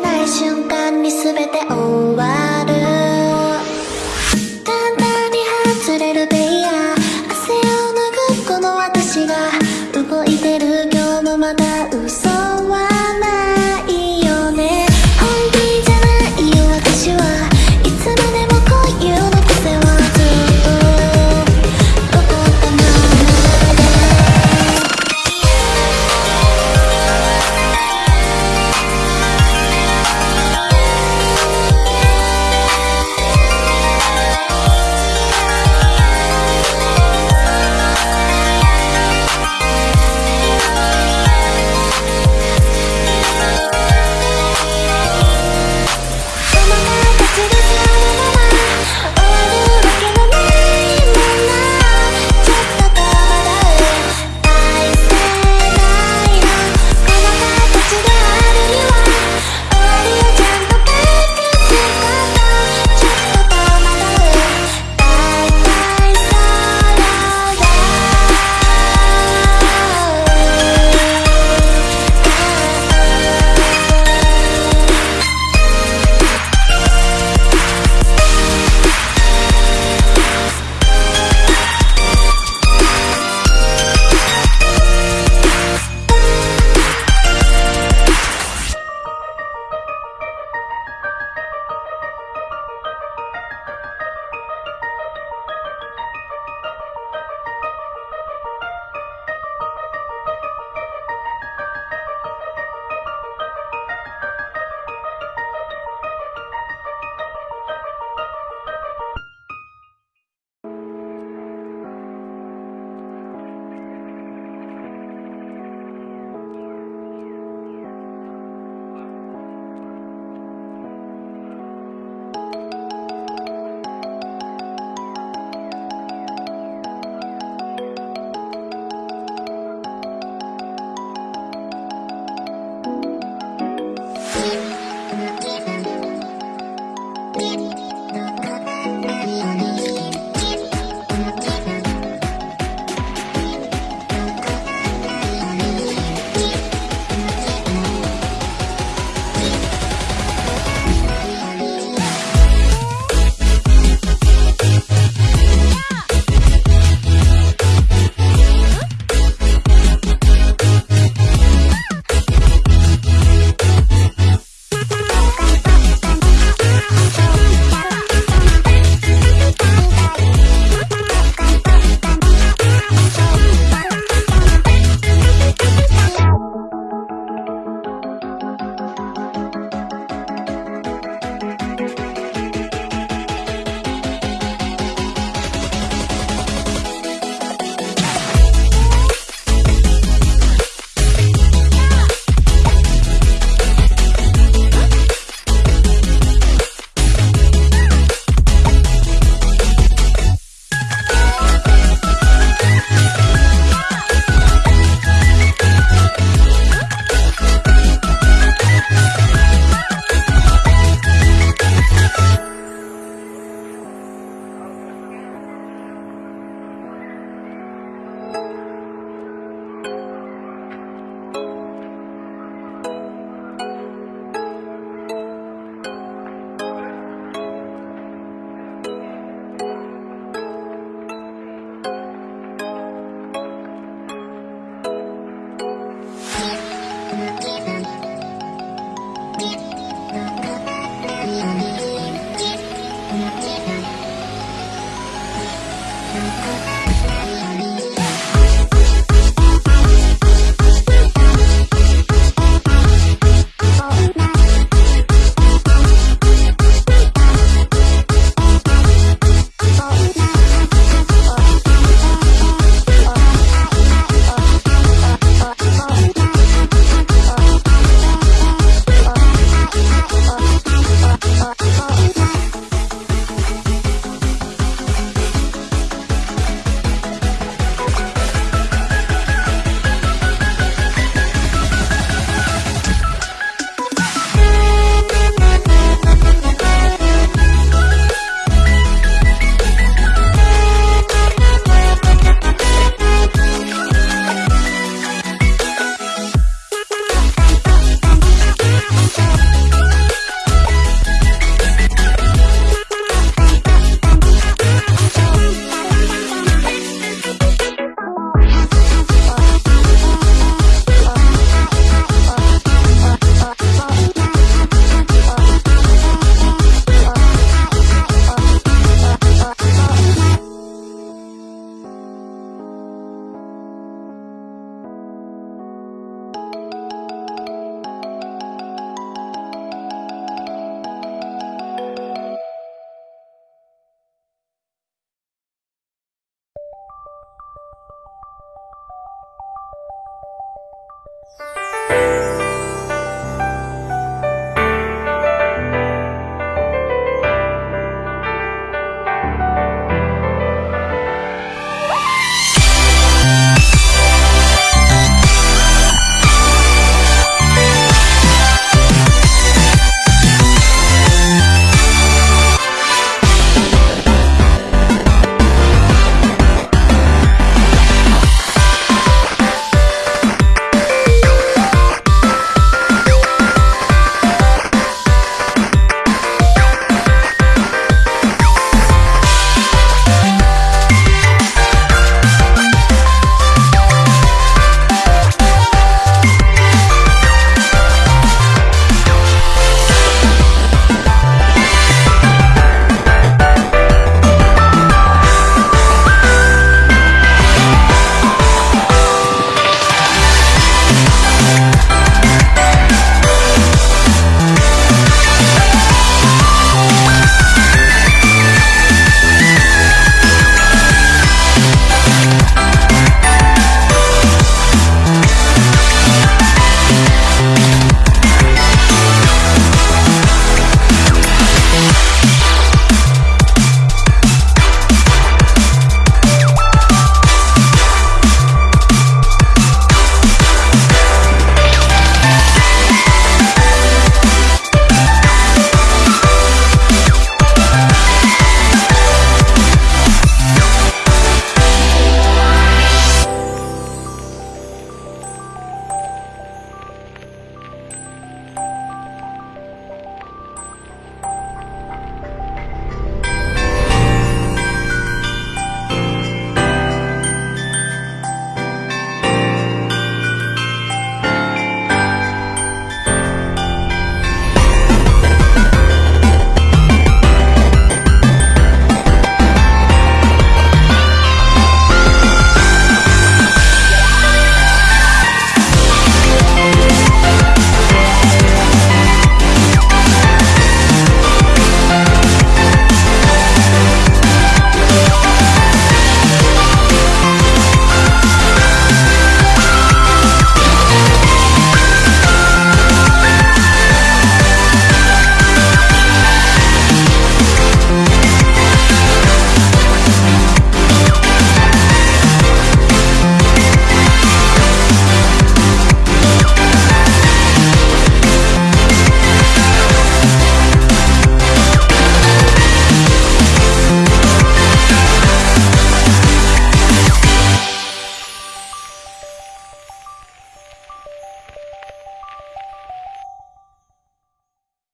ない瞬間に全て終わる。